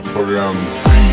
stuff around.